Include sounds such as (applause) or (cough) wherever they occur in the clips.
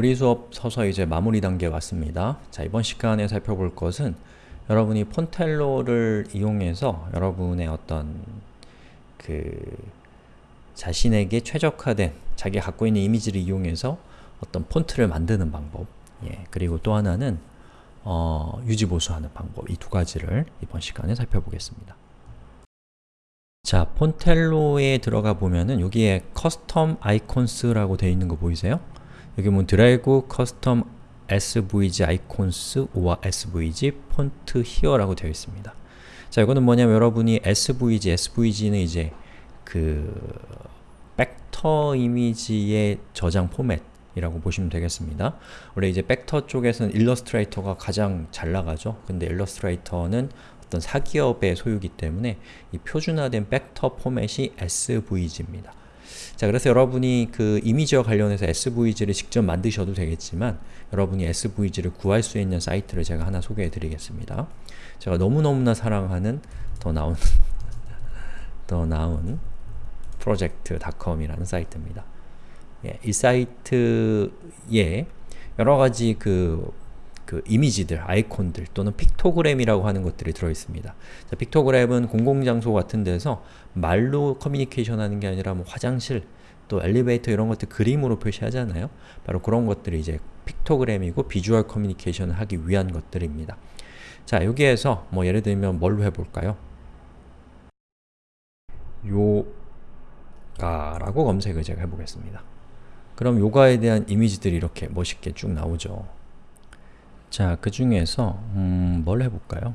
우리 수업 서서히 이제 마무리 단계에 왔습니다. 자, 이번 시간에 살펴볼 것은 여러분이 Fontello를 이용해서 여러분의 어떤 그 자신에게 최적화된 자기가 갖고 있는 이미지를 이용해서 어떤 폰트를 만드는 방법 예, 그리고 또 하나는 어, 유지보수하는 방법 이 두 가지를 이번 시간에 살펴보겠습니다. 자, Fontello에 들어가 보면은 여기에 custom icons라고 되어 있는 거 보이세요? 여기 보면 드래그 커스텀 svg 아이콘스 or svg 폰트 히어라고 되어 있습니다. 자, 이거는 뭐냐면 여러분이 svg, svg는 이제 그 벡터 이미지의 저장 포맷 이라고 보시면 되겠습니다. 원래 이제 벡터 쪽에서는 일러스트레이터가 가장 잘 나가죠. 근데 일러스트레이터는 어떤 사기업의 소유기 때문에 이 표준화된 벡터 포맷이 SVG입니다. 자, 그래서 여러분이 그 이미지와 관련해서 SVG를 직접 만드셔도 되겠지만 여러분이 SVG를 구할 수 있는 사이트를 제가 하나 소개해 드리겠습니다. 제가 너무너무나 사랑하는 더 나온 (laughs) 더 나온 프로젝트.com이라는 사이트입니다. 예, 이 사이트에 여러가지 그, 그 이미지들, 아이콘들 또는 픽토그램이라고 하는 것들이 들어있습니다. 자, 픽토그램은 공공장소 같은 데서 말로 커뮤니케이션 하는 게 아니라 뭐 화장실, 또 엘리베이터 이런 것들 그림으로 표시하잖아요. 바로 그런 것들이 이제 픽토그램이고 비주얼 커뮤니케이션을 하기 위한 것들입니다. 자, 여기에서 뭐 예를 들면 뭘로 해볼까요? 요가라고 검색을 제가 해보겠습니다. 그럼 요가에 대한 이미지들이 이렇게 멋있게 쭉 나오죠. 자, 그 중에서 음, 뭘 해볼까요?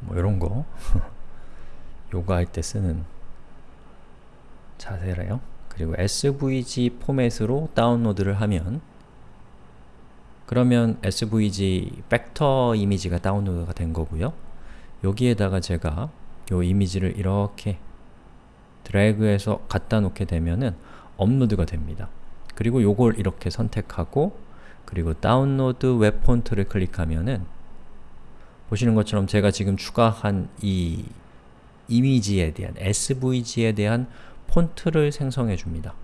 뭐 이런 거 (laughs) 요가 할 때 쓰는 자세래요. 그리고 SVG 포맷으로 다운로드를 하면 그러면 SVG 벡터 이미지가 다운로드가 된 거고요. 여기에다가 제가 요 이미지를 이렇게 드래그해서 갖다 놓게 되면은 업로드가 됩니다. 그리고 요걸 이렇게 선택하고 그리고 download web font를 클릭하면은 보시는 것처럼 제가 지금 추가한 이 이미지에 대한 SVG에 대한 폰트를 생성해 줍니다.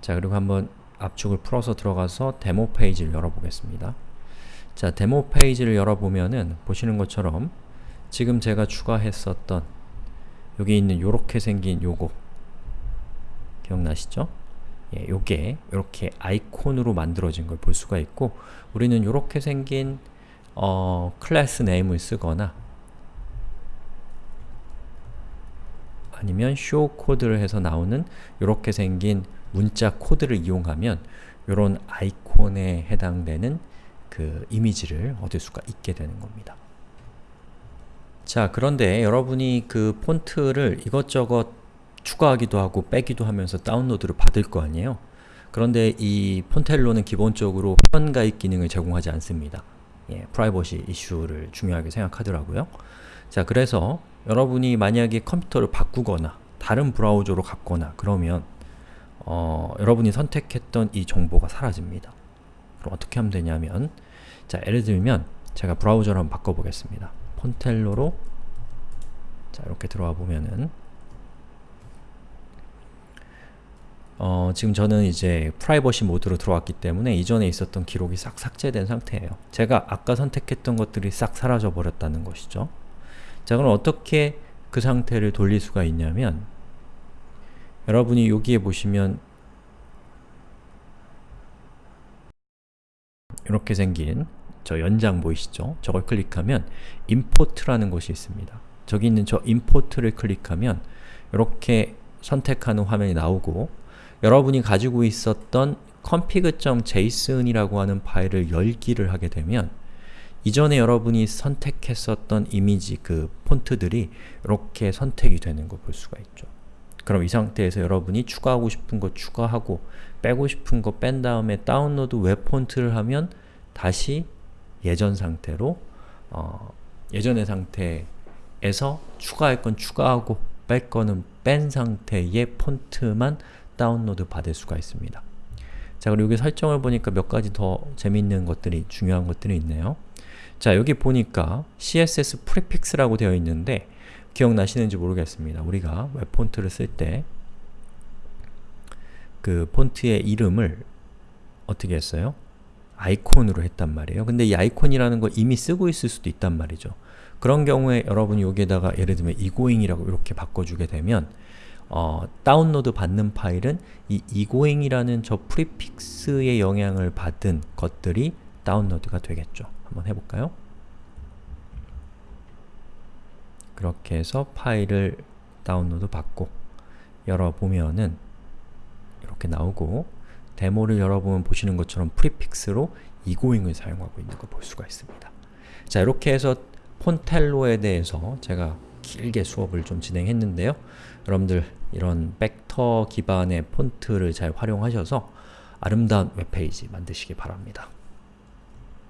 자, 그리고 한번 압축을 풀어서 들어가서 데모 페이지를 열어보겠습니다. 자, 데모 페이지를 열어보면은 보시는 것처럼 지금 제가 추가했었던 여기 있는 요렇게 생긴 요거 기억나시죠? 예, 요게 이렇게 아이콘으로 만들어진 걸 볼 수가 있고 우리는 요렇게 생긴 어, 클래스 네임을 쓰거나 아니면 show 코드를 해서 나오는 이렇게 생긴 문자 코드를 이용하면 이런 아이콘에 해당되는 그 이미지를 얻을 수가 있게 되는 겁니다. 자, 그런데 여러분이 그 폰트를 이것저것 추가하기도 하고 빼기도 하면서 다운로드를 받을 거 아니에요? 그런데 이 폰텔로는 기본적으로 회원 가입 기능을 제공하지 않습니다. 예, 프라이버시 이슈를 중요하게 생각하더라고요. 자, 그래서 여러분이 만약에 컴퓨터를 바꾸거나 다른 브라우저로 갔거나 그러면 어, 여러분이 선택했던 이 정보가 사라집니다. 그럼 어떻게 하면 되냐면 자, 예를 들면 제가 브라우저를 한번 바꿔보겠습니다. 폰텔로로 자, 이렇게 들어와 보면은 어, 지금 저는 이제 프라이버시 모드로 들어왔기 때문에 이전에 있었던 기록이 싹 삭제된 상태예요. 제가 아까 선택했던 것들이 싹 사라져 버렸다는 것이죠. 자, 그럼 어떻게 그 상태를 돌릴 수가 있냐면 여러분이 여기에 보시면 이렇게 생긴 저 연장 보이시죠? 저걸 클릭하면 import라는 것이 있습니다. 저기 있는 저 import를 클릭하면 이렇게 선택하는 화면이 나오고 여러분이 가지고 있었던 config.json이라고 하는 파일을 열기를 하게 되면 이전에 여러분이 선택했었던 이미지 그 폰트들이 이렇게 선택이 되는 걸 볼 수가 있죠. 그럼 이 상태에서 여러분이 추가하고 싶은 거 추가하고 빼고 싶은 거 뺀 다음에 download web font를 하면 다시 예전 상태로 어, 예전의 상태에서 추가할 건 추가하고 뺄 거는 뺀 상태의 폰트만 다운로드 받을 수가 있습니다. 자, 그리고 여기 설정을 보니까 몇 가지 더 재미있는 것들이, 중요한 것들이 있네요. 자, 여기 보니까 css prefix라고 되어 있는데 기억나시는지 모르겠습니다. 우리가 웹 폰트를 쓸 때 그 폰트의 이름을 어떻게 했어요? 아이콘으로 했단 말이에요. 근데 이 아이콘이라는 걸 이미 쓰고 있을 수도 있단 말이죠. 그런 경우에 여러분이 여기에다가 예를 들면 egoing이라고 이렇게 바꿔주게 되면 어, 다운로드 받는 파일은 이 egoing이라는 저 prefix의 영향을 받은 것들이 다운로드가 되겠죠. 한번 해볼까요? 그렇게 해서 파일을 다운로드 받고 열어보면은 이렇게 나오고 데모를 열어보면 보시는 것처럼 prefix로 egoing을 사용하고 있는 걸 볼 수가 있습니다. 자, 이렇게 해서 Fontello에 대해서 제가 길게 수업을 좀 진행했는데요. 여러분들 이런 벡터 기반의 폰트를 잘 활용하셔서 아름다운 웹페이지 만드시기 바랍니다.